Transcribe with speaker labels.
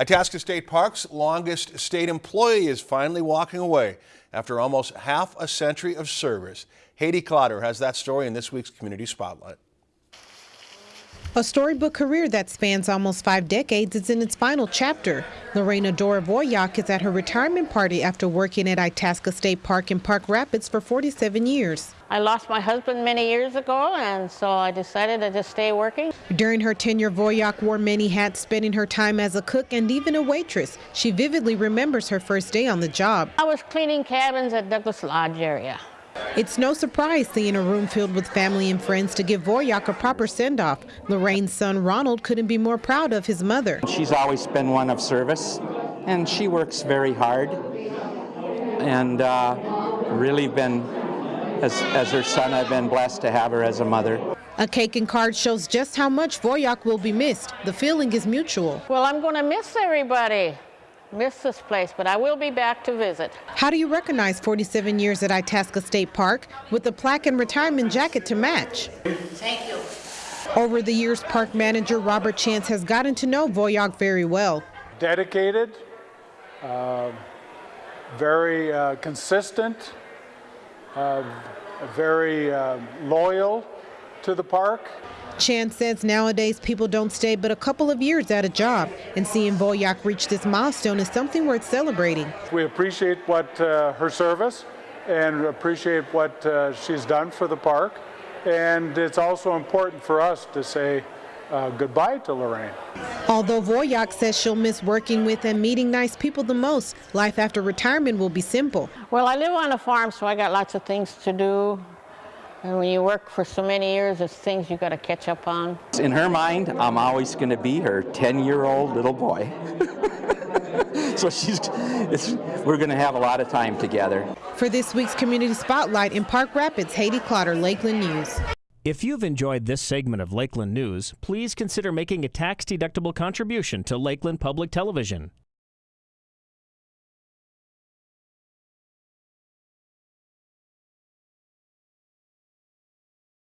Speaker 1: Itasca State Park's longest state employee is finally walking away after almost half a century of service. Haiti Clotter has that story in this week's Community Spotlight.
Speaker 2: A storybook career that spans almost five decades is in its final chapter. Lorena Dora Voyak is at her retirement party after working at Itasca State Park in Park Rapids for 47 years.
Speaker 3: I lost my husband many years ago, and so I decided to just stay working.
Speaker 2: During her tenure, Voyak wore many hats, spending her time as a cook and even a waitress. She vividly remembers her first day on the job.
Speaker 3: I was cleaning cabins at Douglas Lodge area.
Speaker 2: It's no surprise seeing a room filled with family and friends to give Voyak a proper send-off. Lorraine's son Ronald couldn't be more proud of his mother.
Speaker 4: She's always been one of service, and she works very hard, and uh, really been, as, as her son, I've been blessed to have her as a mother.
Speaker 2: A cake and card shows just how much Voyak will be missed. The feeling is mutual.
Speaker 3: Well, I'm going to miss everybody miss this place, but I will be back to visit.
Speaker 2: How do you recognize 47 years at Itasca State Park with a plaque and retirement jacket to match?
Speaker 3: Thank you.
Speaker 2: Over the years, park manager Robert Chance has gotten to know Voyak very well.
Speaker 5: Dedicated, uh, very uh, consistent, uh, very uh, loyal to the park.
Speaker 2: Chance says nowadays people don't stay but a couple of years at a job, and seeing Voyak reach this milestone is something worth celebrating.
Speaker 5: We appreciate what uh, her service and appreciate what uh, she's done for the park, and it's also important for us to say uh, goodbye to Lorraine.
Speaker 2: Although Voyak says she'll miss working with and meeting nice people the most, life after retirement will be simple.
Speaker 3: Well, I live on a farm, so I got lots of things to do. And when you work for so many years, there's things you got to catch up on.
Speaker 4: In her mind, I'm always going to be her 10-year-old little boy. so she's, we're going to have a lot of time together.
Speaker 2: For this week's Community Spotlight in Park Rapids, Haiti Clotter, Lakeland News.
Speaker 6: If you've enjoyed this segment of Lakeland News, please consider making a tax-deductible contribution to Lakeland Public Television.